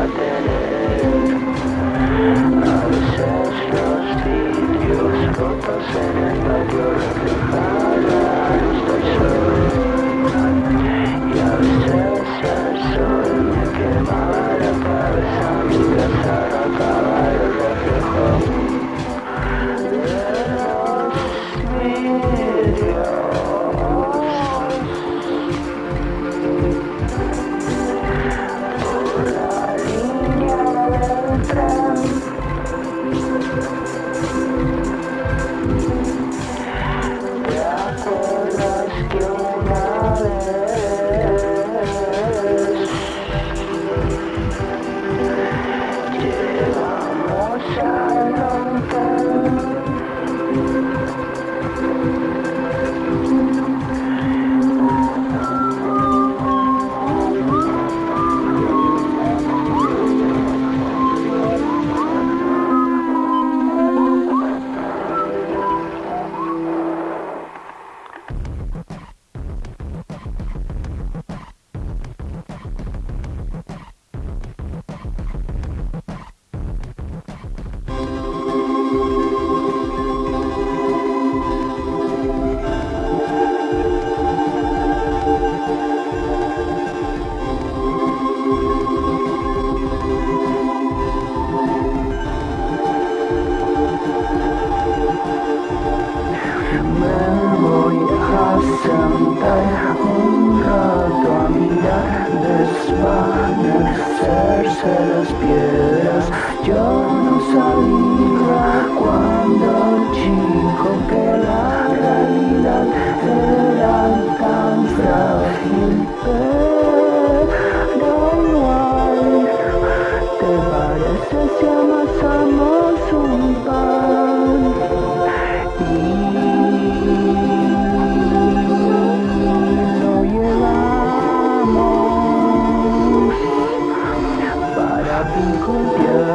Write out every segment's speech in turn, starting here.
What did it escuchamos desde cerca y el tình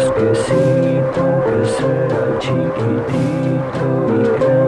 esqueci, que será chiquitito e grande.